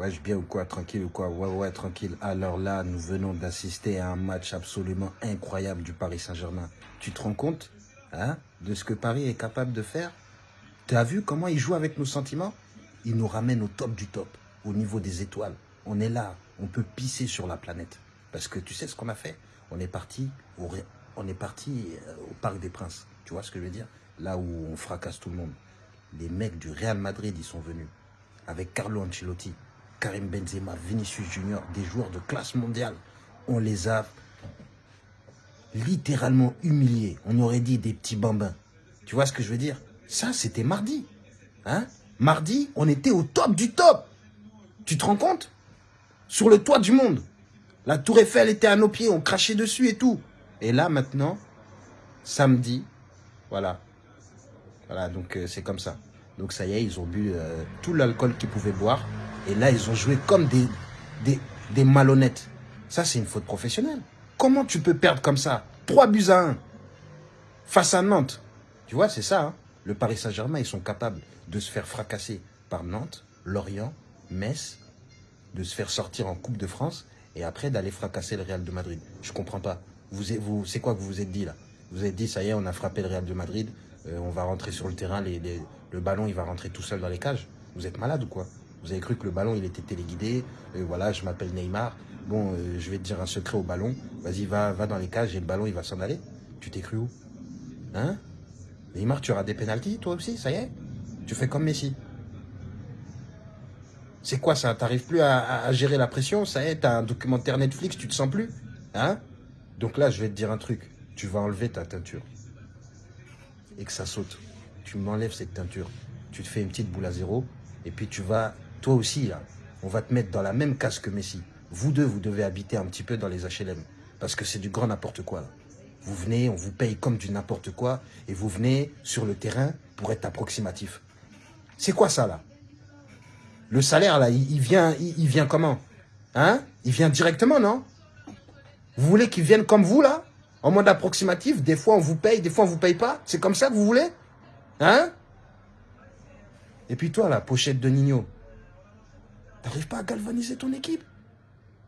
Ouais, je bien ou quoi Tranquille ou quoi? Ouais, ouais, tranquille. Alors là, nous venons d'assister à un match absolument incroyable du Paris Saint-Germain. Tu te rends compte hein, de ce que Paris est capable de faire? Tu as vu comment il joue avec nos sentiments? Il nous ramène au top du top, au niveau des étoiles. On est là, on peut pisser sur la planète. Parce que tu sais ce qu'on a fait? On est parti au, on est parti euh, au Parc des Princes. Tu vois ce que je veux dire? Là où on fracasse tout le monde. Les mecs du Real Madrid, ils sont venus. Avec Carlo Ancelotti, Karim Benzema, Vinicius Junior, des joueurs de classe mondiale. On les a littéralement humiliés. On aurait dit des petits bambins. Tu vois ce que je veux dire? Ça, c'était mardi. Hein? Mardi, on était au top du top. Tu te rends compte? Sur le toit du monde. La tour Eiffel était à nos pieds, on crachait dessus et tout. Et là, maintenant, samedi, voilà. Voilà, donc euh, c'est comme ça. Donc ça y est, ils ont bu euh, tout l'alcool qu'ils pouvaient boire. Et là, ils ont joué comme des, des, malhonnêtes. Ça, c'est une faute professionnelle. Comment tu peux perdre comme ça 3 buts à 1 face à Nantes? Tu vois, c'est ça. Hein. le Paris Saint-Germain, ils sont capables de se faire fracasser par Nantes, Lorient, Metz, de se faire sortir en Coupe de France et après d'aller fracasser le Real de Madrid. Je comprends pas. Vous, vous, c'est quoi que vous vous êtes dit là? Vous êtes dit, ça y est, on a frappé le Real de Madrid, euh, on va rentrer sur le terrain, le ballon, il va rentrer tout seul dans les cages? Vous êtes malade ou quoi? Vous avez cru que le ballon, il était téléguidé. Euh, voilà, je m'appelle Neymar. Bon, euh, je vais te dire un secret au ballon. Vas-y, va, va dans les cages et le ballon, il va s'en aller. Tu t'es cru où? Hein? Neymar, tu auras des pénalties, toi aussi, ça y est? Tu fais comme Messi. C'est quoi ça? T'arrives plus à, gérer la pression Ça y est, t'as un documentaire Netflix, tu te sens plus? Hein? Donc là, je vais te dire un truc. Tu vas enlever ta teinture. Et que ça saute tu m'enlèves cette teinture, tu te fais une petite boule à zéro, et puis tu vas, toi aussi, là, on va te mettre dans la même case que Messi. Vous deux, vous devez habiter un petit peu dans les HLM, parce que c'est du grand n'importe quoi. Vous venez, on vous paye comme du n'importe quoi, et vous venez sur le terrain pour être approximatif. C'est quoi ça, là? Le salaire, là, il, vient, il, vient comment? Hein? Il vient directement, non? Vous voulez qu'il vienne comme vous, là? En mode approximatif Des fois, on vous paye, des fois, on vous paye pas. C'est comme ça que vous voulez? Hein? Et puis toi, la pochette de Nino, t'arrives pas à galvaniser ton équipe?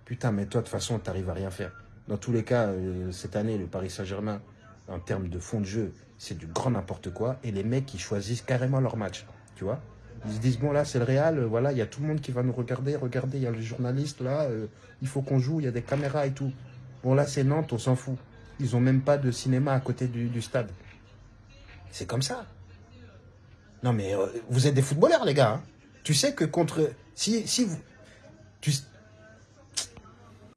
Putain, mais toi, de toute façon, t'arrives à rien faire. Dans tous les cas, euh, cette année, le Paris Saint-Germain, en termes de fond de jeu, c'est du grand n'importe quoi. Et les mecs, ils choisissent carrément leur match. Tu vois? Ils se disent, bon, là, c'est le Real. Euh, voilà, il y a tout le monde qui va nous regarder. Regardez, il y a les journalistes, là. Euh, il faut qu'on joue, il y a des caméras et tout. Bon, là, c'est Nantes, on s'en fout. Ils ont même pas de cinéma à côté du stade. C'est comme ça. Non, mais vous êtes des footballeurs, les gars. Hein. Tu sais que contre... Si, si vous... Tu,